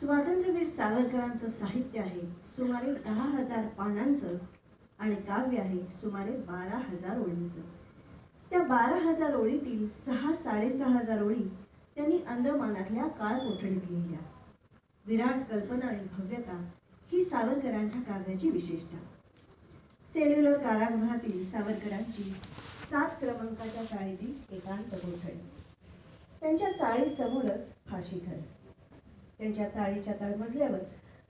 स्वातंत्र्यवीर सावरकरांचं साहित्य आहे. सुमारे दहा हजार पानांचं आणि काव्य आहे. सुमारे बारा हजार ओळींचं. त्या बारा हजार ओळीतील सहा साडेसहा हजार ओळी त्यांनी अंदमानातल्या काळ कोठडीत लिहिल्या. विराट कल्पना आणि भव्यता ही सावरकरांच्या काव्याची विशेषता. सेल्युलर कारागृहातील सावरकरांची सात क्रमांकाच्या चाळीतील एकांत कोठडी. त्यांच्या चाळीसमोरच फाशी घर त्यांच्या चाळीच्या तळमजल्यावर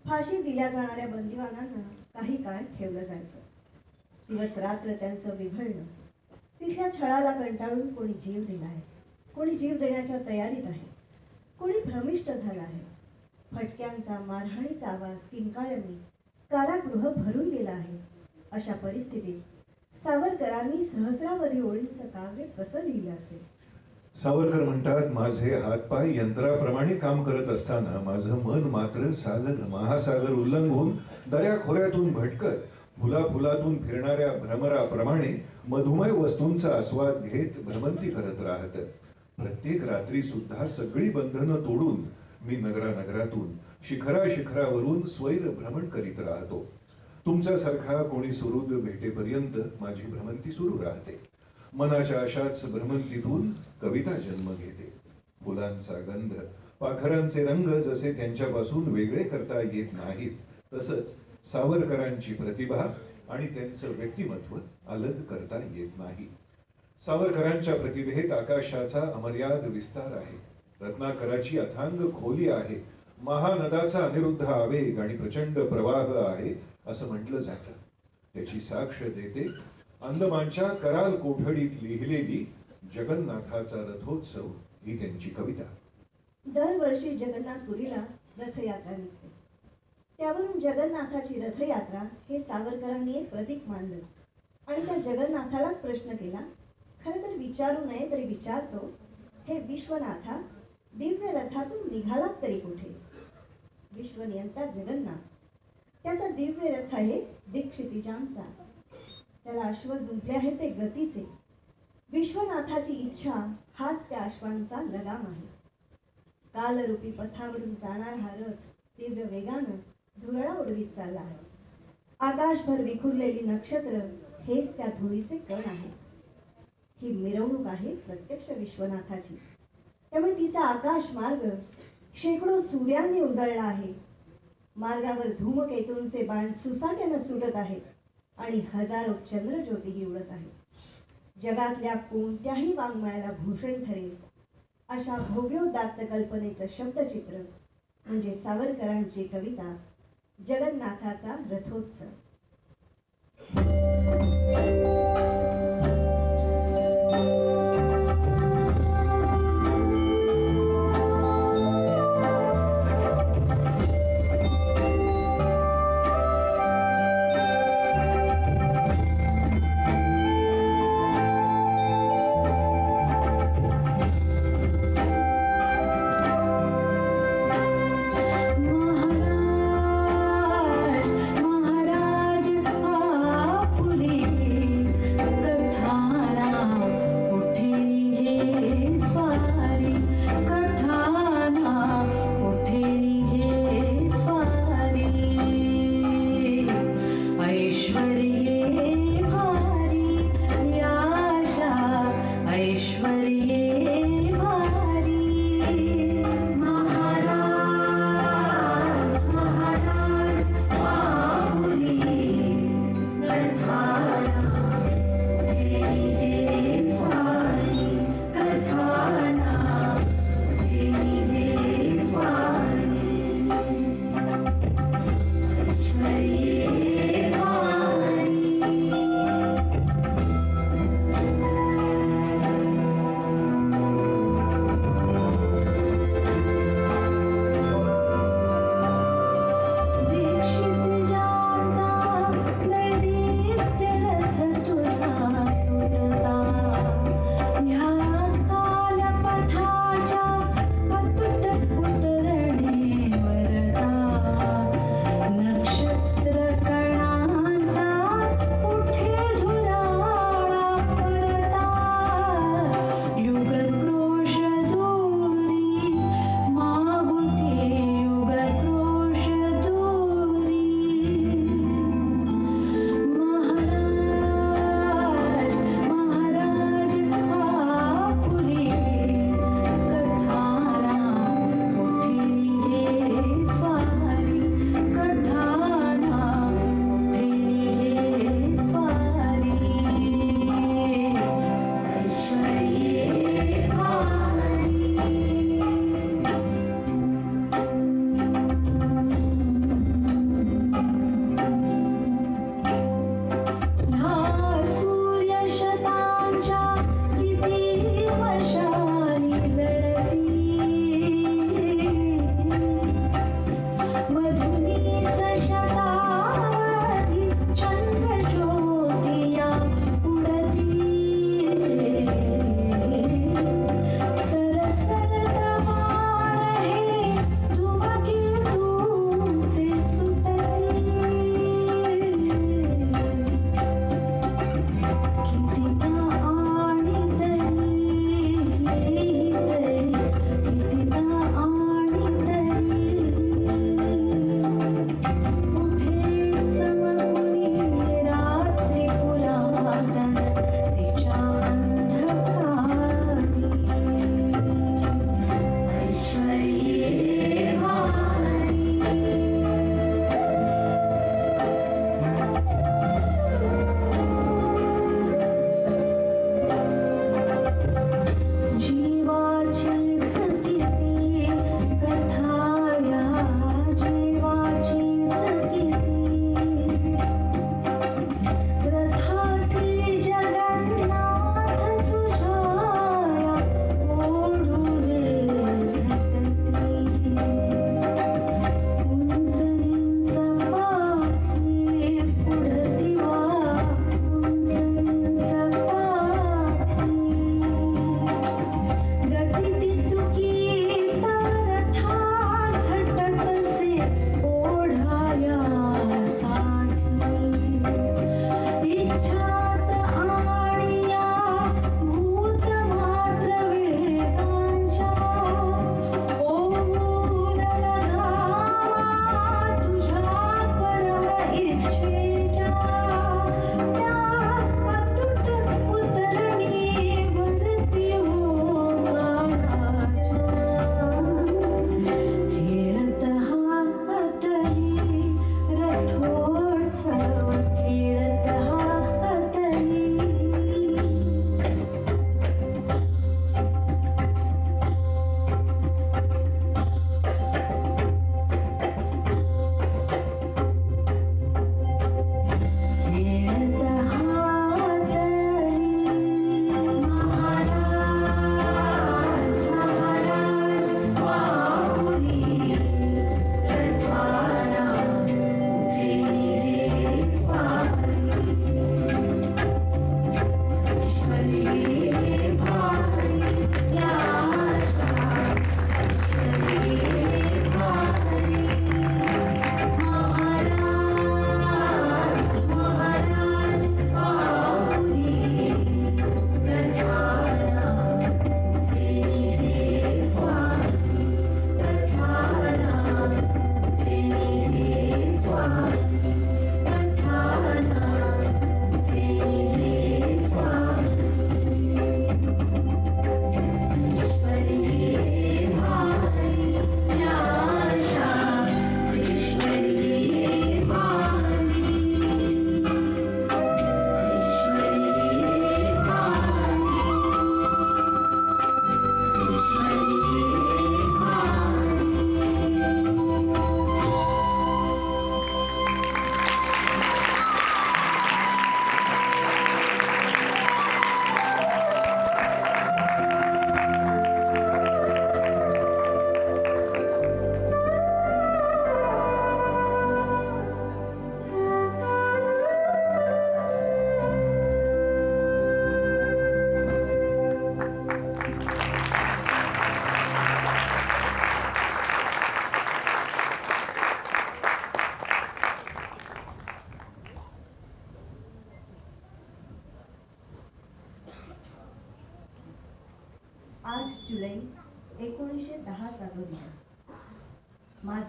फाशी दिल्या जाणाऱ्या बंदिवानांना काही काळ ठेवलं जायचं. दिवस रात्र त्यांचं विभळणं तिथल्या छळाला कंटाळून कोणी जीव दिला आहे. कोणी जीव देण्याच्या तयारीत आहे. कोणी भ्रमिष्ट झालं आहे. फटक्यांचा मारहाणीचा आवाज किंकाळ्यांनी कारागृह भरून गेला आहे. अशा परिस्थितीत सावरकरांनी सहस्रावरी ओळींचं काव्य कसं लिहिलं असेल? सावरकर म्हणतात माझे हातपाय यंत्राप्रमाणे काम करत असताना माझं मन मात्र सागर महासागर उल्लंघून दऱ्या खोऱ्यातून भटकत फुला फुलातून फिरणाऱ्या भ्रमराप्रमाणे मधुमय वस्तूंचा आस्वाद घेत भ्रमंती करत राहत प्रत्येक रात्री सुद्धा सगळी बंधनं तोडून मी नगरानगरातून शिखरा शिखरावरून स्वैर भ्रमण करीत राहतो. तुमच्यासारखा कोणी सुरुद्र भेटेपर्यंत माझी भ्रमंती सुरू राहते. मनाच्या अशाच भ्रमंतीतून कविता जन्म घेते. फुलांचा गंध पाखरांचे रंग जसे त्यांच्यापासून वेगळे करता येत नाहीत तसंच सावरकरांची प्रतिभा आणि त्यांचं व्यक्तिमत्व अलग करता येत नाही. सावरकरांच्या प्रतिभेत आकाशाचा अमर्याद विस्तार आहे. रत्नाकराची अथांग खोली आहे. महानदाचा अनिरुद्ध आवेग आणि प्रचंड प्रवाह आहे असं म्हटलं जातं. त्याची साक्ष देते अंदमानच्या कराल कोठडीत लिहिलेली जगन्नाथाचा रथोत्सव ही त्यांची कविता. दरवर्षी जगन्नाथपुरीला रथयात्रा निघते. त्यावरून जगन्नाथाची रथयात्रा हे सावरकरांनी एक प्रतीक मानलं आणि त्या जगन्नाथालाच प्रश्न केला खरं तर विचारू नये तरी विचारतो हे विश्वनाथा दिव्य रथातून निघालात तरी कुठे? विश्वनियंता जगन्नाथ त्याचा दिव्य रथ आहे दीक्षितिजांचा. त्याला अश्व जुंपले आहेत ते गतीचे. विश्वनाथाची इच्छा हाच त्या अश्वांचा लगाम आहे. कालरूपी पथावरून जाणार हा रथ दिव्य वेगानं धुरळा उडवीत चालला आहे. आकाशभर विखुरलेली नक्षत्र हेच त्या धुळीचे कण आहे. ही मिरवणूक आहे प्रत्यक्ष विश्वनाथाची. त्यामुळे तिचा आकाश मार्ग शेकडो सूर्यांनी उजळला आहे. मार्गावर धूमकेतूंचे बाण सुसाट्यानं सुटत आहेत. आणि हजारो चंद्रज्योतीही उडत आहेत. जगातल्या कोणत्याही वाङ्मयाला भूषण ठरेल अशा भव्योदात्त कल्पनेचं शब्दचित्र म्हणजे सावरकरांची कविता जगन्नाथाचा रथोत्सव.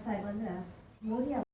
ಸಾಹೇಬರು ಅಂದ್ರೆ ಮೋದಿ